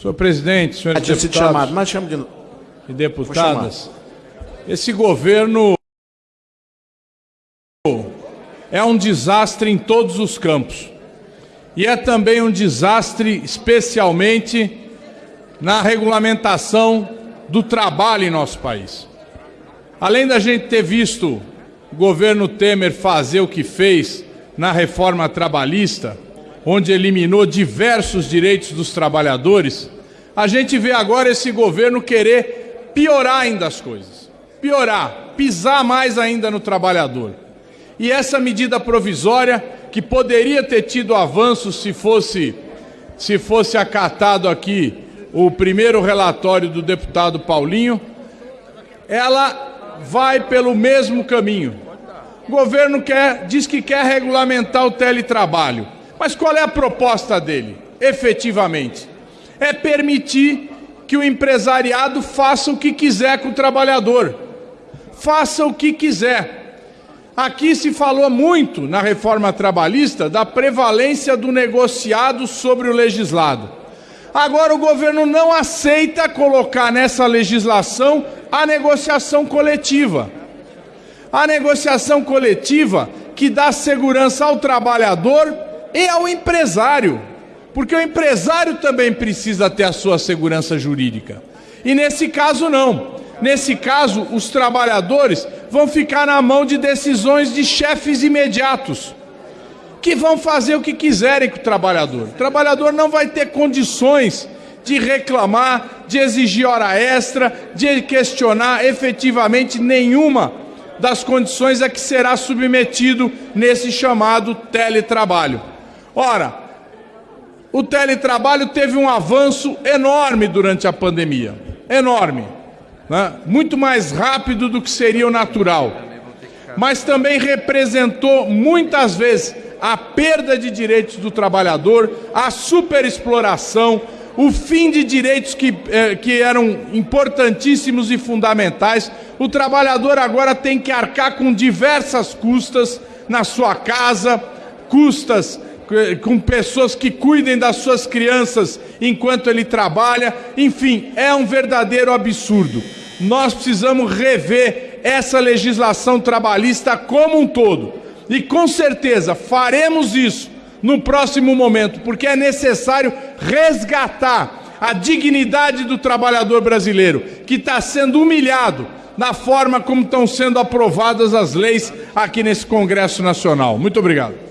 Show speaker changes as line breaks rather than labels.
Senhor presidente, senhores
tinha sido
deputados
chamado, mas chama de novo.
e deputadas, esse governo é um desastre em todos os campos. E é também um desastre, especialmente na regulamentação do trabalho em nosso país. Além da gente ter visto o governo Temer fazer o que fez na reforma trabalhista, onde eliminou diversos direitos dos trabalhadores, a gente vê agora esse governo querer piorar ainda as coisas. Piorar, pisar mais ainda no trabalhador. E essa medida provisória, que poderia ter tido avanço se fosse, se fosse acatado aqui o primeiro relatório do deputado Paulinho, ela vai pelo mesmo caminho. O governo quer, diz que quer regulamentar o teletrabalho. Mas qual é a proposta dele, efetivamente? É permitir que o empresariado faça o que quiser com o trabalhador. Faça o que quiser. Aqui se falou muito na reforma trabalhista da prevalência do negociado sobre o legislado. Agora o governo não aceita colocar nessa legislação a negociação coletiva. A negociação coletiva que dá segurança ao trabalhador e ao empresário. Porque o empresário também precisa ter a sua segurança jurídica. E nesse caso, não. Nesse caso, os trabalhadores vão ficar na mão de decisões de chefes imediatos, que vão fazer o que quiserem com o trabalhador. O trabalhador não vai ter condições de reclamar, de exigir hora extra, de questionar efetivamente nenhuma das condições a que será submetido nesse chamado teletrabalho. Ora, o teletrabalho teve um avanço enorme durante a pandemia, enorme né? muito mais rápido do que seria o natural. Mas também representou muitas vezes a perda de direitos do trabalhador, a superexploração, o fim de direitos que, eh, que eram importantíssimos e fundamentais. O trabalhador agora tem que arcar com diversas custas na sua casa, custas com pessoas que cuidem das suas crianças enquanto ele trabalha. Enfim, é um verdadeiro absurdo nós precisamos rever essa legislação trabalhista como um todo. E com certeza faremos isso no próximo momento, porque é necessário resgatar a dignidade do trabalhador brasileiro, que está sendo humilhado na forma como estão sendo aprovadas as leis aqui nesse Congresso Nacional. Muito obrigado.